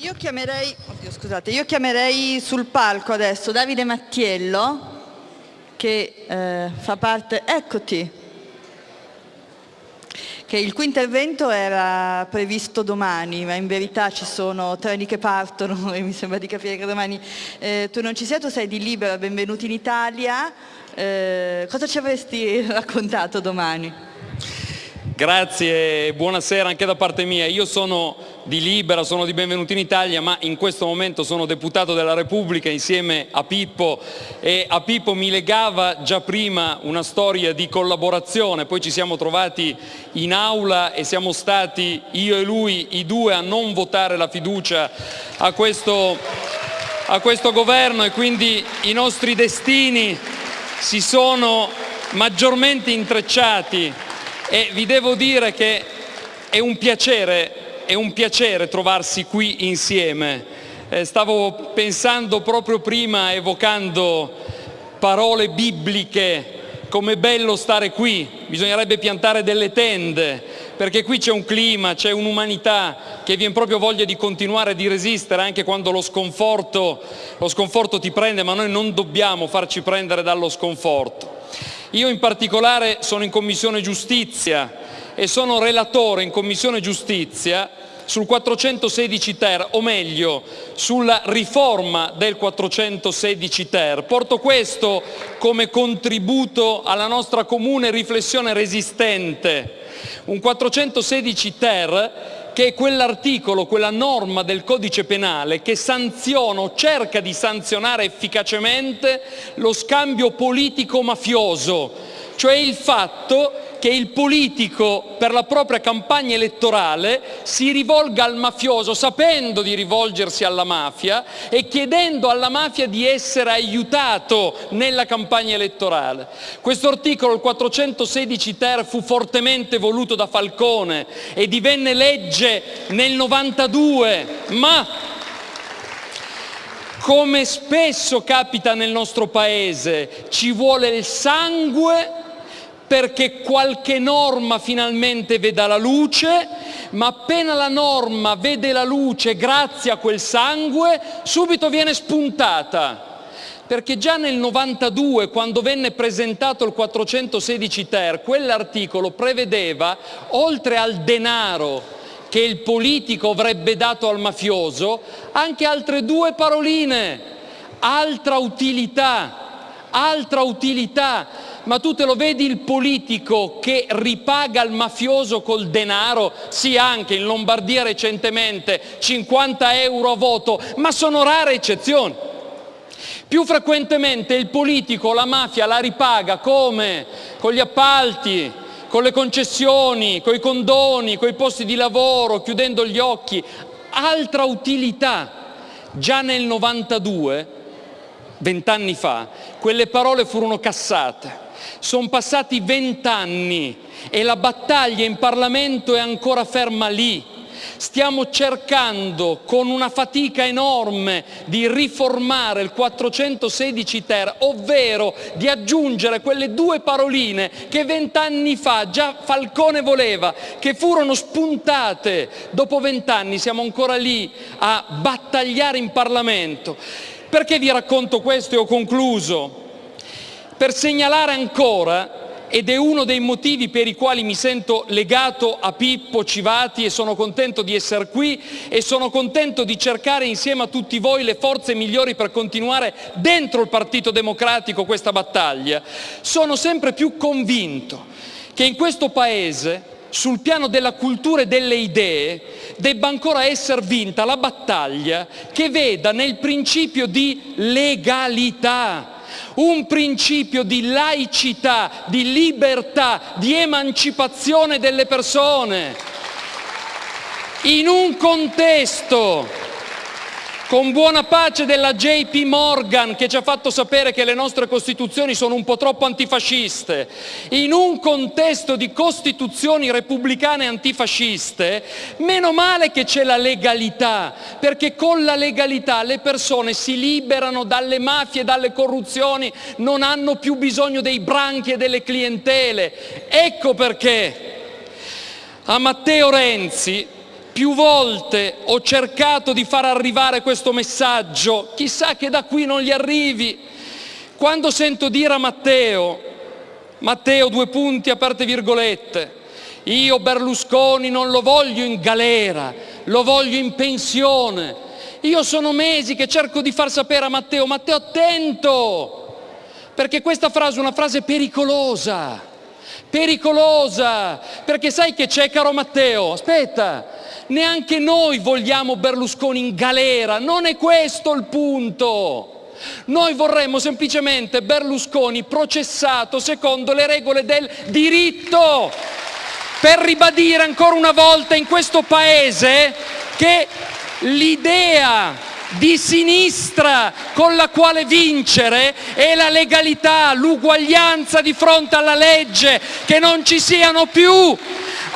Io chiamerei, oddio, scusate, io chiamerei sul palco adesso Davide Mattiello che eh, fa parte, eccoti, che il cui intervento era previsto domani, ma in verità ci sono treni che partono e mi sembra di capire che domani eh, tu non ci sei, tu sei di Libera, benvenuti in Italia. Eh, cosa ci avresti raccontato domani? Grazie buonasera anche da parte mia. Io sono di Libera, sono di Benvenuti in Italia, ma in questo momento sono deputato della Repubblica insieme a Pippo. E a Pippo mi legava già prima una storia di collaborazione, poi ci siamo trovati in aula e siamo stati io e lui i due a non votare la fiducia a questo, a questo governo. E quindi i nostri destini si sono maggiormente intrecciati e vi devo dire che è un piacere, è un piacere trovarsi qui insieme. Eh, stavo pensando proprio prima, evocando parole bibliche, come bello stare qui, bisognerebbe piantare delle tende, perché qui c'è un clima, c'è un'umanità che viene proprio voglia di continuare, di resistere anche quando lo sconforto, lo sconforto ti prende, ma noi non dobbiamo farci prendere dallo sconforto. Io in particolare sono in Commissione Giustizia e sono relatore in Commissione Giustizia sul 416 ter, o meglio sulla riforma del 416 ter. Porto questo come contributo alla nostra comune riflessione resistente. Un 416 ter che è quell'articolo, quella norma del codice penale che sanziona o cerca di sanzionare efficacemente lo scambio politico-mafioso, cioè il fatto che il politico per la propria campagna elettorale si rivolga al mafioso sapendo di rivolgersi alla mafia e chiedendo alla mafia di essere aiutato nella campagna elettorale. Questo articolo, il 416 ter, fu fortemente voluto da Falcone e divenne legge nel 92, ma come spesso capita nel nostro Paese, ci vuole il sangue perché qualche norma finalmente veda la luce, ma appena la norma vede la luce grazie a quel sangue, subito viene spuntata. Perché già nel 92, quando venne presentato il 416 ter, quell'articolo prevedeva, oltre al denaro che il politico avrebbe dato al mafioso, anche altre due paroline, altra utilità, altra utilità ma tu te lo vedi il politico che ripaga il mafioso col denaro? Sì, anche in Lombardia recentemente 50 euro a voto, ma sono rare eccezioni. Più frequentemente il politico la mafia la ripaga come? Con gli appalti, con le concessioni, con i condoni, con i posti di lavoro, chiudendo gli occhi. Altra utilità. Già nel 92, vent'anni fa, quelle parole furono cassate. Sono passati vent'anni e la battaglia in Parlamento è ancora ferma lì. Stiamo cercando con una fatica enorme di riformare il 416 ter, ovvero di aggiungere quelle due paroline che vent'anni fa già Falcone voleva, che furono spuntate. Dopo vent'anni siamo ancora lì a battagliare in Parlamento. Perché vi racconto questo e ho concluso? Per segnalare ancora, ed è uno dei motivi per i quali mi sento legato a Pippo Civati e sono contento di essere qui e sono contento di cercare insieme a tutti voi le forze migliori per continuare dentro il Partito Democratico questa battaglia, sono sempre più convinto che in questo Paese sul piano della cultura e delle idee debba ancora essere vinta la battaglia che veda nel principio di legalità un principio di laicità, di libertà, di emancipazione delle persone. In un contesto con buona pace della JP Morgan che ci ha fatto sapere che le nostre costituzioni sono un po' troppo antifasciste, in un contesto di costituzioni repubblicane antifasciste, meno male che c'è la legalità, perché con la legalità le persone si liberano dalle mafie, dalle corruzioni, non hanno più bisogno dei branchi e delle clientele. Ecco perché a Matteo Renzi più volte ho cercato di far arrivare questo messaggio, chissà che da qui non gli arrivi. Quando sento dire a Matteo, Matteo due punti aperte virgolette, io Berlusconi non lo voglio in galera, lo voglio in pensione. Io sono mesi che cerco di far sapere a Matteo, Matteo attento, perché questa frase è una frase pericolosa, pericolosa, perché sai che c'è caro Matteo? Aspetta, neanche noi vogliamo Berlusconi in galera, non è questo il punto. Noi vorremmo semplicemente Berlusconi processato secondo le regole del diritto, per ribadire ancora una volta in questo Paese che l'idea di sinistra con la quale vincere è la legalità, l'uguaglianza di fronte alla legge, che non ci siano più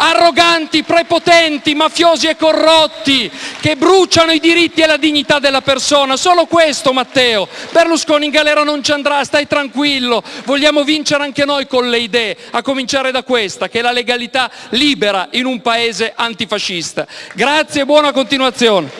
arroganti, prepotenti, mafiosi e corrotti che bruciano i diritti e la dignità della persona. Solo questo, Matteo. Berlusconi in galera non ci andrà, stai tranquillo. Vogliamo vincere anche noi con le idee, a cominciare da questa, che è la legalità libera in un paese antifascista. Grazie e buona continuazione.